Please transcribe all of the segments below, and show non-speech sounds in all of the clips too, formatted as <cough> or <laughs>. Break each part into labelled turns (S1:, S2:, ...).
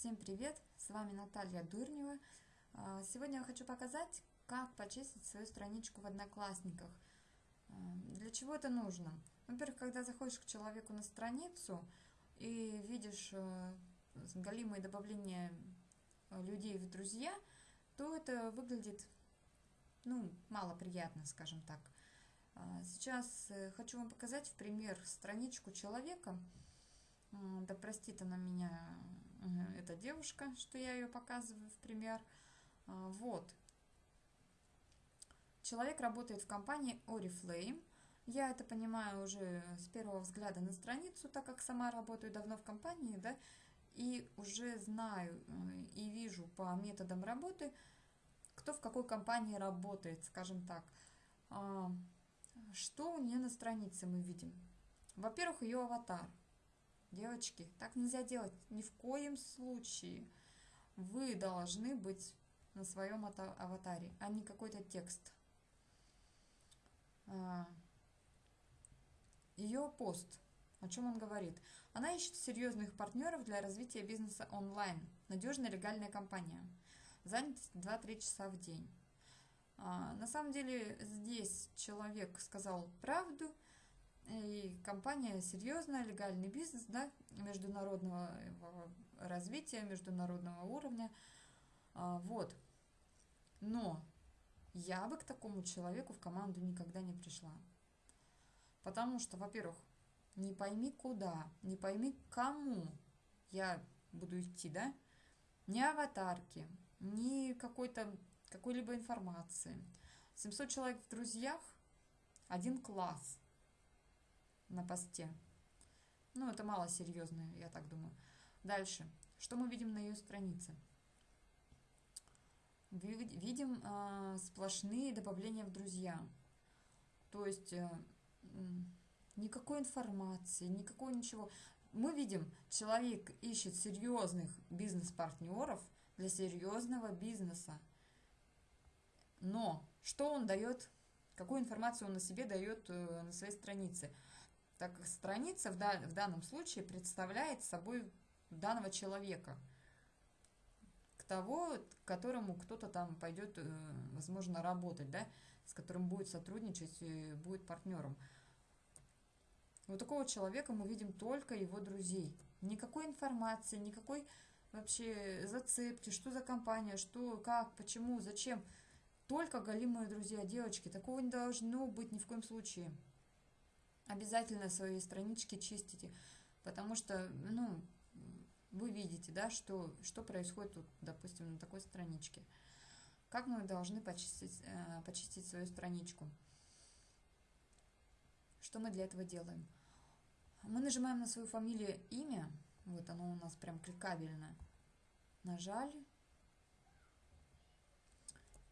S1: Всем привет! С вами Наталья Дурнева. А, сегодня я хочу показать, как почистить свою страничку в Одноклассниках. А, для чего это нужно? Во-первых, когда заходишь к человеку на страницу и видишь э, галимые добавления людей в друзья, то это выглядит ну, малоприятно, скажем так. А, сейчас э, хочу вам показать в пример страничку человека, да простит она меня, эта девушка, что я ее показываю в пример. А, вот. Человек работает в компании Oriflame. Я это понимаю уже с первого взгляда на страницу, так как сама работаю давно в компании, да, и уже знаю э, и вижу по методам работы, кто в какой компании работает, скажем так. А, что у нее на странице мы видим? Во-первых, ее аватар. Девочки, так нельзя делать ни в коем случае. Вы должны быть на своем аватаре, а не какой-то текст. А, Ее пост. О чем он говорит? Она ищет серьезных партнеров для развития бизнеса онлайн. Надежная легальная компания. Занятость 2-3 часа в день. А, на самом деле здесь человек сказал правду – и компания серьезная, легальный бизнес, да, международного развития, международного уровня. А, вот. Но я бы к такому человеку в команду никогда не пришла. Потому что, во-первых, не пойми куда, не пойми кому я буду идти, да? Ни аватарки, ни какой-то какой-либо информации. 700 человек в друзьях, один класс – на посте. Ну, это мало серьезно, я так думаю. Дальше. Что мы видим на ее странице? Видим э, сплошные добавления в друзья. То есть э, никакой информации, никакой ничего. Мы видим, человек ищет серьезных бизнес-партнеров для серьезного бизнеса. Но что он дает, какую информацию он на себе дает э, на своей странице? Так как страница в, да, в данном случае представляет собой данного человека, к того, к которому кто-то там пойдет, э, возможно, работать, да, с которым будет сотрудничать, будет партнером. Вот такого человека мы видим только его друзей. Никакой информации, никакой вообще зацепки, что за компания, что, как, почему, зачем. Только голимые друзья, девочки. Такого не должно быть ни в коем случае обязательно свои странички чистите, потому что, ну, вы видите, да, что, что происходит, тут, допустим, на такой страничке. Как мы должны почистить, э, почистить свою страничку? Что мы для этого делаем? Мы нажимаем на свою фамилию, имя, вот оно у нас прям кликабельно. Нажали.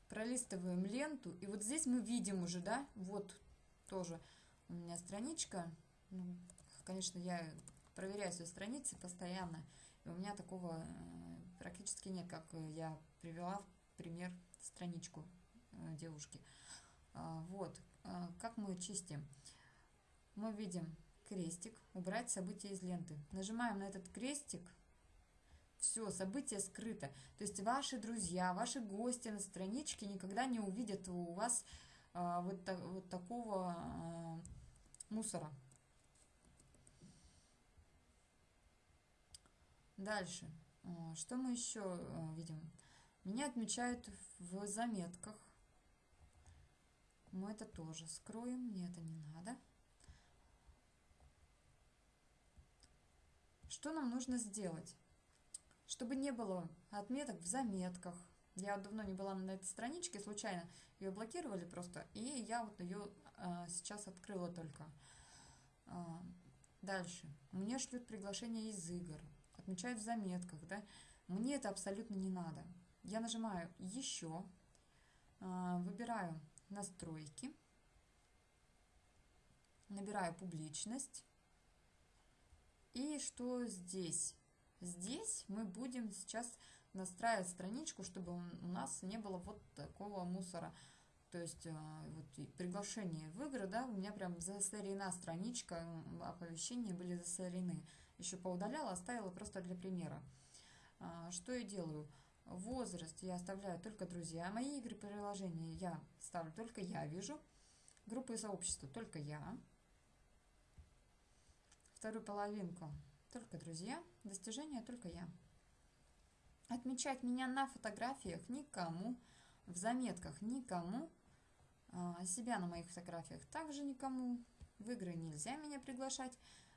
S1: Пролистываем ленту, и вот здесь мы видим уже, да, вот тоже у меня страничка. Ну, конечно, я проверяю свои страницы постоянно. И у меня такого э, практически нет, как я привела в пример страничку э, девушки. А, вот, как мы чистим. Мы видим крестик, убрать события из ленты. Нажимаем на этот крестик, все, событие скрыто. То есть ваши друзья, ваши гости на страничке никогда не увидят у вас а, вот, так, вот такого мусора. Дальше. А, что мы еще а, видим? Меня отмечают в заметках. Мы это тоже скроем, мне это не надо. Что нам нужно сделать? Чтобы не было отметок в заметках, я давно не была на этой страничке, случайно ее блокировали просто, и я вот ее сейчас открыла только. А, дальше. Мне шлют приглашение из игр, отмечают в заметках, да. Мне это абсолютно не надо. Я нажимаю «Еще», а, выбираю «Настройки», набираю «Публичность». И что здесь? Здесь мы будем сейчас настраивать страничку, чтобы у нас не было вот такого мусора. То есть э, вот приглашение в игры, да, у меня прям засорена страничка, оповещения были засорены. Еще поудаляла, оставила просто для примера. А, что я делаю? Возраст я оставляю только друзья. Мои игры приложения я ставлю только я вижу. Группы и сообщества только я. Вторую половинку только друзья. Достижения только я. Отмечать меня на фотографиях никому. В заметках никому. А, себя на моих фотографиях также никому. В игры нельзя меня приглашать.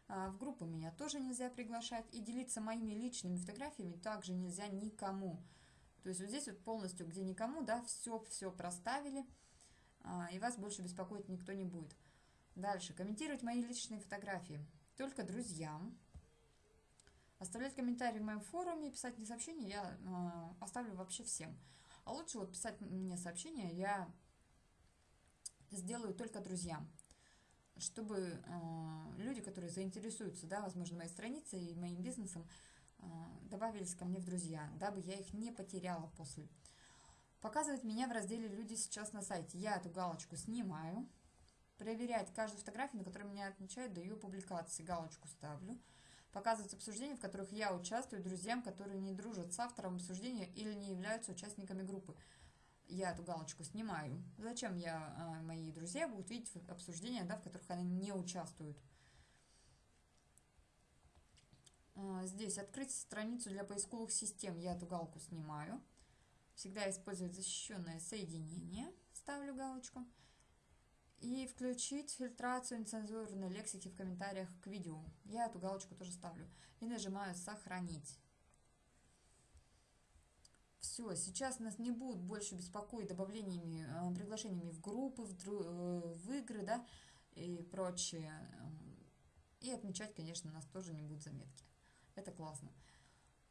S1: А, в группу меня тоже нельзя приглашать. И делиться моими личными фотографиями также нельзя никому. То есть вот здесь вот полностью, где никому, да, все-все проставили. А, и вас больше беспокоить никто не будет. Дальше. Комментировать мои личные фотографии. Только друзьям. Оставлять комментарии в моем форуме, писать мне сообщения я э, оставлю вообще всем. А лучше вот писать мне сообщения я сделаю только друзьям, чтобы э, люди, которые заинтересуются, да, возможно, моей страницей и моим бизнесом, э, добавились ко мне в друзья, дабы я их не потеряла после. Показывать меня в разделе «Люди сейчас на сайте». Я эту галочку снимаю. Проверять каждую фотографию, на которой меня отмечают ее публикации. Галочку ставлю показывать обсуждения, в которых я участвую, друзьям, которые не дружат с автором обсуждения или не являются участниками группы. Я эту галочку снимаю. Зачем я, а, мои друзья будут видеть обсуждения, да, в которых они не участвуют. А, здесь открыть страницу для поисковых систем. Я эту галку снимаю. Всегда использовать защищенное соединение. Ставлю галочку и включить фильтрацию нецензурной лексики в комментариях к видео. Я эту галочку тоже ставлю. И нажимаю «Сохранить». Все, сейчас нас не будут больше беспокоить добавлениями, э, приглашениями в группы, в, э, в игры, да, и прочее. И отмечать, конечно, нас тоже не будут заметки. Это классно.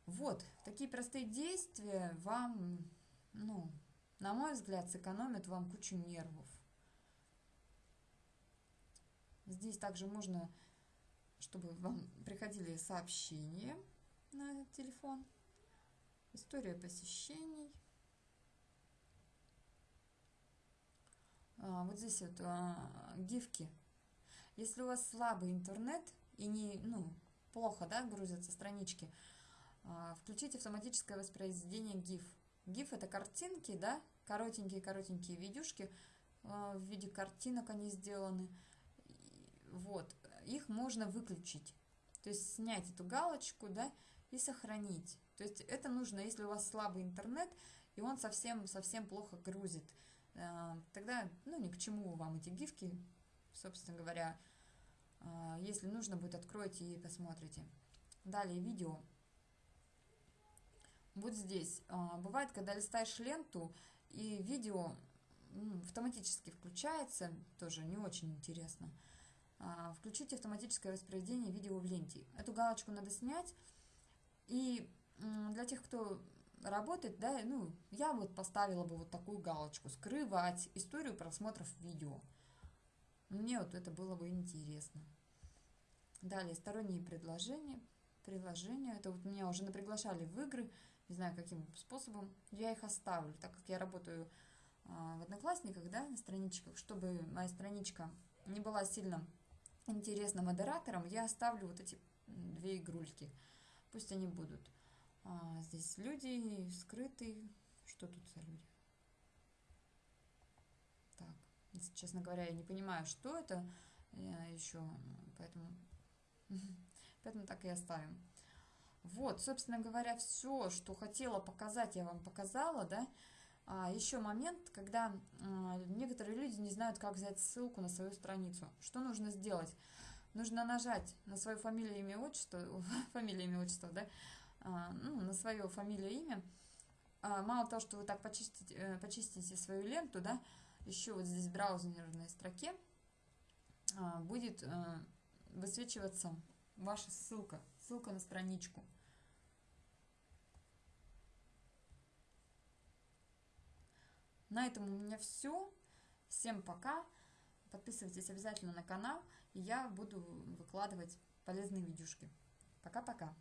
S1: Вот, такие простые действия вам, ну, на мой взгляд, сэкономят вам кучу нервов. Здесь также можно, чтобы вам приходили сообщения на телефон. История посещений. А, вот здесь вот а, гифки. Если у вас слабый интернет и не, ну, плохо, да, грузятся странички, а, включите автоматическое воспроизведение GIF. GIF это картинки, да, коротенькие-коротенькие видюшки, а, в виде картинок они сделаны. Вот, их можно выключить. То есть снять эту галочку, да, и сохранить. То есть это нужно, если у вас слабый интернет, и он совсем-совсем плохо грузит. Э, тогда, ну, ни к чему вам эти гифки, собственно говоря. Э, если нужно будет, откройте и посмотрите. Далее видео. Вот здесь. Э, бывает, когда листаешь ленту, и видео автоматически включается, тоже не очень интересно. Включить автоматическое воспроизведение видео в ленте. Эту галочку надо снять. И для тех, кто работает, да, ну, я вот поставила бы вот такую галочку. Скрывать историю просмотров видео. Мне вот это было бы интересно. Далее, сторонние предложения. Приложения. Это вот меня уже наприглашали в игры. Не знаю, каким способом. Я их оставлю, так как я работаю а, в Одноклассниках, да, на страничках, чтобы моя страничка не была сильно интересно модераторам, я оставлю вот эти две игрульки. Пусть они будут. А, здесь люди скрытые. Что тут за люди? Так, если, честно говоря, я не понимаю, что это я еще, поэтому, <laughs> поэтому так и оставим. Вот, собственно говоря, все, что хотела показать, я вам показала, да. А, еще момент, когда а, некоторые люди не знают, как взять ссылку на свою страницу. Что нужно сделать? Нужно нажать на свою фамилию, имя, отчество, <laughs> фамилию, имя, отчество, да, ну, на свое фамилию, имя. А, мало того, что вы так почистите, э, почистите свою ленту, да, еще вот здесь в браузерной строке а, будет а, высвечиваться ваша ссылка, ссылка на страничку. На этом у меня все. Всем пока. Подписывайтесь обязательно на канал, и я буду выкладывать полезные видюшки. Пока-пока.